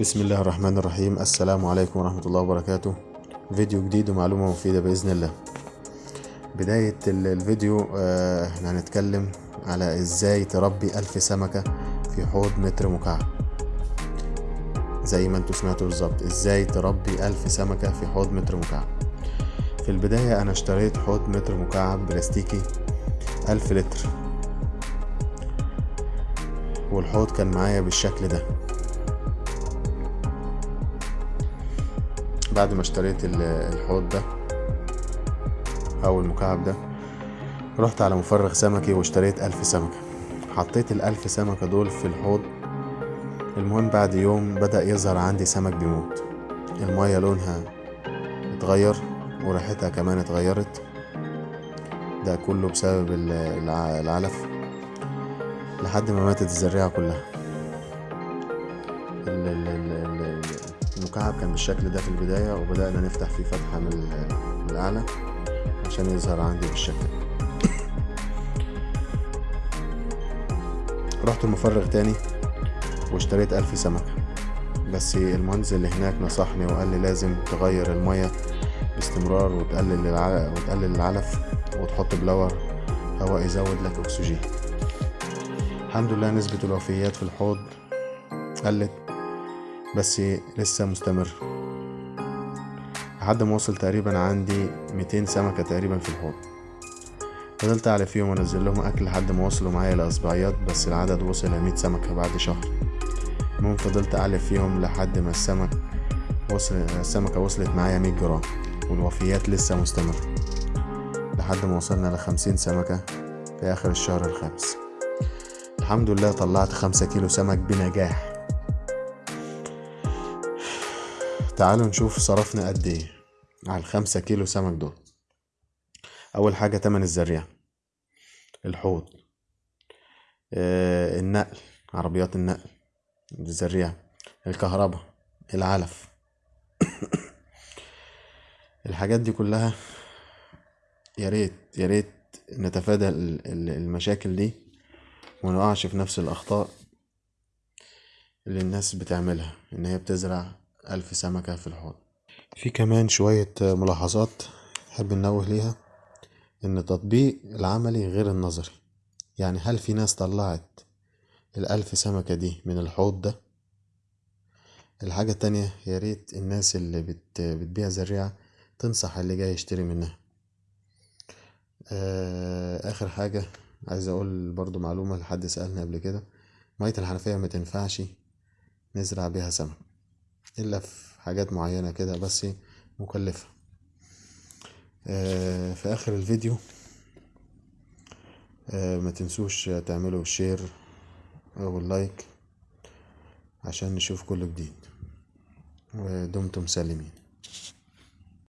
بسم الله الرحمن الرحيم السلام عليكم ورحمة الله وبركاته فيديو جديد ومعلومة مفيدة بإذن الله. بداية ال- الفيديو آه، إحنا هنتكلم على إزاي تربي ألف سمكة في حوض متر مكعب. زي ما أنتوا سمعتوا بالظبط إزاي تربي ألف سمكة في حوض متر مكعب. في البداية أنا اشتريت حوض متر مكعب بلاستيكي ألف لتر. والحوض كان معايا بالشكل ده. بعد ما اشتريت ال- الحوض ده أو المكعب ده رحت على مفرغ سمكي واشتريت ألف سمكة. حطيت الألف سمكة دول في الحوض. المهم بعد يوم بدأ يظهر عندي سمك بيموت. المية لونها اتغير وريحتها كمان اتغيرت. ده كله بسبب ال- الع- العلف لحد ما ماتت الزريعة كلها. المكعب كان بالشكل ده في البداية وبدأنا نفتح فيه فتحة من ال- من الأعلى عشان يظهر عندي بالشكل ده. رحت المفرغ تاني واشتريت ألف سمكة بس المهندس اللي هناك نصحني وقال لي لازم تغير المية باستمرار وتقلل وتقلل العلف وتحط بلور هواء يزود لك أكسجين. الحمد لله نسبة الوفيات في الحوض قلت. بس لسه مستمر. لحد ما وصل تقريبا عندي 200 سمكة تقريبا في الحوض. فضلت أعلى فيهم وأنزل لهم أكل لحد ما وصلوا معايا لأسبوعيات بس العدد وصل لمية سمكة بعد شهر. المهم فضلت أعلى فيهم لحد ما السمك وصل السمكة وصلت معايا مية جرام والوفيات لسه مستمرة لحد ما وصلنا لخمسين سمكة في آخر الشهر الخامس. الحمد لله طلعت خمسة كيلو سمك بنجاح. تعالوا نشوف صرفنا قد إيه على الخمسة كيلو سمك دول. أول حاجة تمن الزريعة الحوض. آه النقل عربيات النقل. الزريعة الكهرباء. العلف. الحاجات دي كلها يا ريت يا ريت نتفادى ال- ال- المشاكل دي ونقعش في نفس الأخطاء اللي الناس بتعملها إن هي بتزرع ألف سمكة في الحوض. في كمان شوية ملاحظات نحب ننوه ليها إن التطبيق العملي غير النظري. يعني هل في ناس طلعت الألف سمكة دي من الحوض ده؟ الحاجة التانية يا ريت الناس اللي بت... بتبيع زريعة تنصح اللي جاي يشتري منها. آه... آخر حاجة عايز أقول برضو معلومة لحد سألني قبل كده. مية الحنفية ما تنفعش نزرع بيها سمك. إلا في حاجات معينة كده بس مكلفة. آه... في آخر الفيديو آه... ما تنسوش تعملوا أو اللايك عشان نشوف كل جديد. ودمتم سالمين.